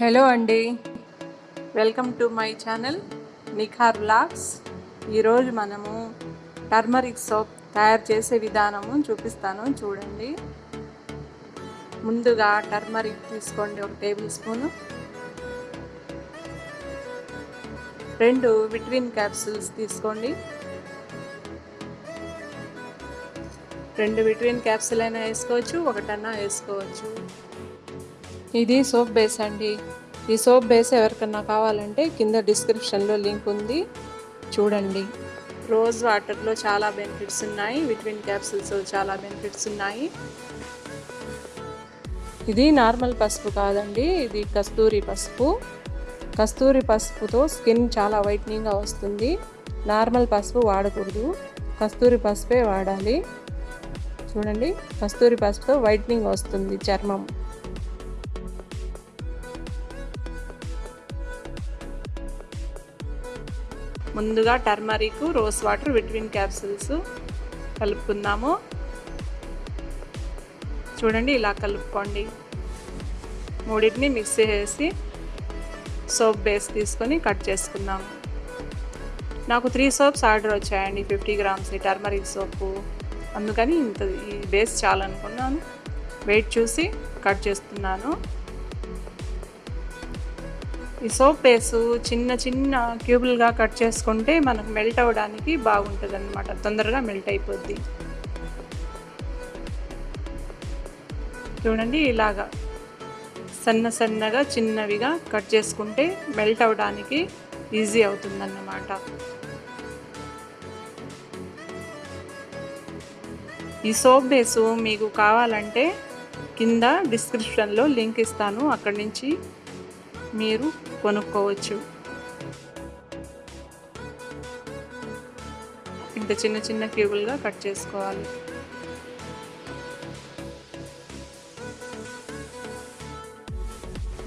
Hello అండి. Welcome to my channel Nikhar blogs ఈరోజు మనము టర్మరిక్ సోప్ తయారు చేసే విధానము చూపిస్తాను చూడండి. ముందుగా టర్మరిక్ తీసుకోండి ఒక టేబుల్ స్పూను. రెండు విటమిన్ క్యాప్సూల్స్ తీసుకోండి. రెండు విటమిన్ క్యాప్సూల్ అయినా వేసుకోవచ్చు ఒకటన్నా వేసుకోవచ్చు. ఇది సోప్ బేస్ అండి. ఈ సోప్ బేస్ ఎవరికన్నా కావాలంటే కింద డిస్క్రిప్షన్లో లింక్ ఉంది. చూడండి. రోజ్ వాటర్లో చాలా బెనిఫిట్స్ ఉన్నాయి. విటమిన్ క్యాప్సిల్స్ చాలా బెనిఫిట్స్ ఉన్నాయి. ఇది నార్మల్ పసుపు కాదండి. ఇది కస్తూరి పసుపు. కస్తూరి పసుపుతో స్కిన్ చాలా వైట్నింగ్గా వస్తుంది. నార్మల్ పసుపు వాడకూడదు. కస్తూరి పసుపే వాడాలి. చూడండి. కస్తూరి పసుపుతో వైట్నింగ్ వస్తుంది చర్మం. ముందుగా turmeric rose water vitamin capsules కలుపుకుందాము. చూడండి ఇలా కలుపుకోండి. మూడింటిని మిక్స్ చేసి సోప్ బేస్ తీసుకొని కట్ చేసుకుందాం. నాకు త్రీ సోప్స్ ఆర్డర్ వచ్చాయండి ఫిఫ్టీ గ్రామ్స్ టర్మరిక్ సోపు. అందుకని ఇంత ఈ బేస్ చాలనుకున్నాను. వెయిట్ చూసి కట్ చేస్తున్నాను. ఈ సోప్ బేసు చిన్న చిన్న క్యూబుల్గా కట్ చేసుకుంటే మనకు మెల్ట్ అవ్వడానికి బాగుంటుంది అనమాట తొందరగా మెల్ట్ అయిపోద్ది. చూడండి ఇలాగా సన్న సన్నగా చిన్నవిగా కట్ చేసుకుంటే మెల్ట్ అవ్వడానికి ఈజీ అవుతుందన్నమాట. ఈ సోప్ బేసు మీకు కావాలంటే కింద డిస్క్రిప్షన్లో లింక్ ఇస్తాను. అక్కడి నుంచి మీరు కొనుక్కోవచ్చు. ఇంత చిన్న చిన్న క్యూబులుగా కట్ చేసుకోవాలి.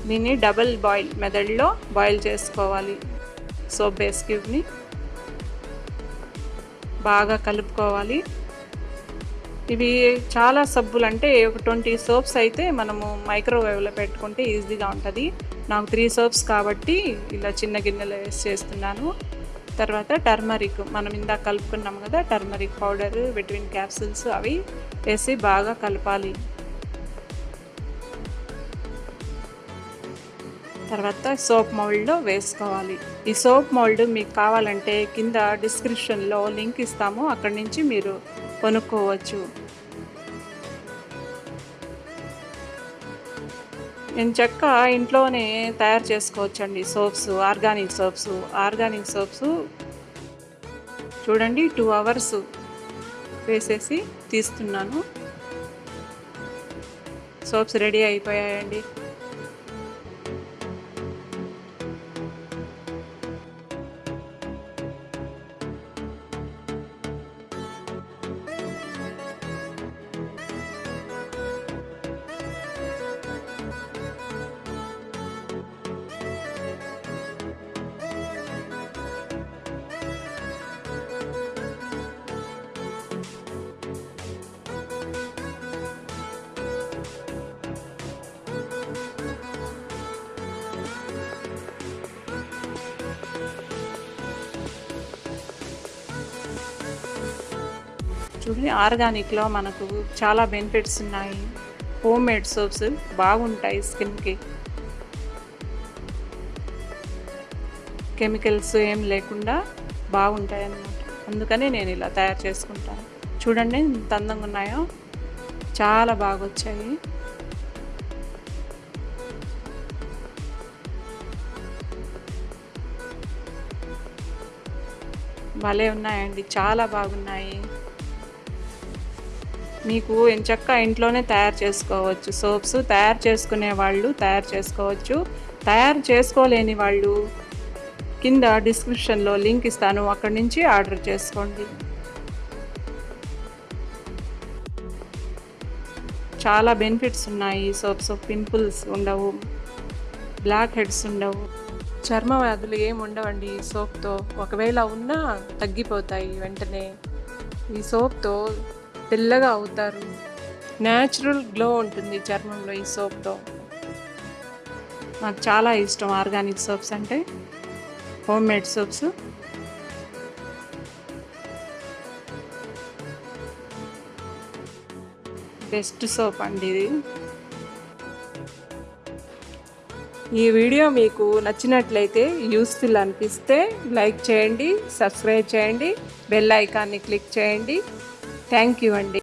దీన్ని డబల్ బాయిల్ మెదడులో బాయిల్ చేసుకోవాలి. సోప్ బేస్ క్యూబ్ని బాగా కలుపుకోవాలి. ఇవి చాలా సబ్బులు అంటే ఒక ట్వంటీ సోప్స్ అయితే మనము మైక్రోవేవ్లో పెట్టుకుంటే ఈజీగా ఉంటుంది. నాకు త్రీ సోప్స్ కాబట్టి ఇలా చిన్న గిన్నెలో వేసి చేస్తున్నాను. తర్వాత టర్మరిక్ మనం ఇందాక కలుపుకున్నాం కదా టర్మరిక్ పౌడర్ విటమిన్ క్యాప్సిల్స్ అవి వేసి బాగా కలపాలి. తర్వాత సోప్ మౌల్డ్లో వేసుకోవాలి. ఈ సోప్ మౌల్డ్ మీకు కావాలంటే కింద డిస్క్రిప్షన్లో లింక్ ఇస్తాము. అక్కడి నుంచి మీరు కొనుక్కోవచ్చు. నేను చెక్క ఇంట్లోనే తయారు చేసుకోవచ్చు అండి soaps organic soaps organic soaps చూడండి టూ అవర్స్ వేసేసి తీస్తున్నాను. సోప్స్ రెడీ అయిపోయాయండి. చూడండి ఆర్గానిక్లో మనకు చాలా బెనిఫిట్స్ ఉన్నాయి. హోమ్ మేడ్ సోప్స్ బాగుంటాయి స్కిన్కి. కెమికల్స్ ఏం లేకుండా బాగుంటాయి అన్నమాట అందుకనే నేను ఇలా తయారు చేసుకుంటాను. చూడండి ఎంత అందంగా ఉన్నాయో. చాలా బాగా వచ్చాయి భలే ఉన్నాయండి చాలా బాగున్నాయి. మీకు ఎంచక్క ఇంట్లోనే తయారు చేసుకోవచ్చు. సోప్స్ తయారు చేసుకునే వాళ్ళు తయారు చేసుకోవచ్చు. తయారు చేసుకోలేని వాళ్ళు కింద డిస్క్రిప్షన్లో లింక్ ఇస్తాను. అక్కడి నుంచి ఆర్డర్ చేసుకోండి. చాలా బెనిఫిట్స్ ఉన్నాయి. సోప్స్ పింపుల్స్ ఉండవు. బ్లాక్ హెడ్స్ ఉండవు. చర్మ వ్యాధులు ఏమి ఉండవండి ఈ సోప్తో. ఒకవేళ ఉన్నా తగ్గిపోతాయి వెంటనే. ఈ సోప్తో తెల్లగా అవుతారు. న్యాచురల్ గ్లో ఉంటుంది చర్మంలో ఈ సోప్తో. నాకు చాలా ఇష్టం ఆర్గానిక్ సోప్స్ అంటే. Home made soaps best soap అండి ఇది. ఈ వీడియో మీకు నచ్చినట్లయితే యూస్ఫుల్ అనిపిస్తే లైక్ చేయండి సబ్స్క్రైబ్ చేయండి బెల్ ఐకాన్ని క్లిక్ చేయండి. థ్యాంక్ యూ అండి.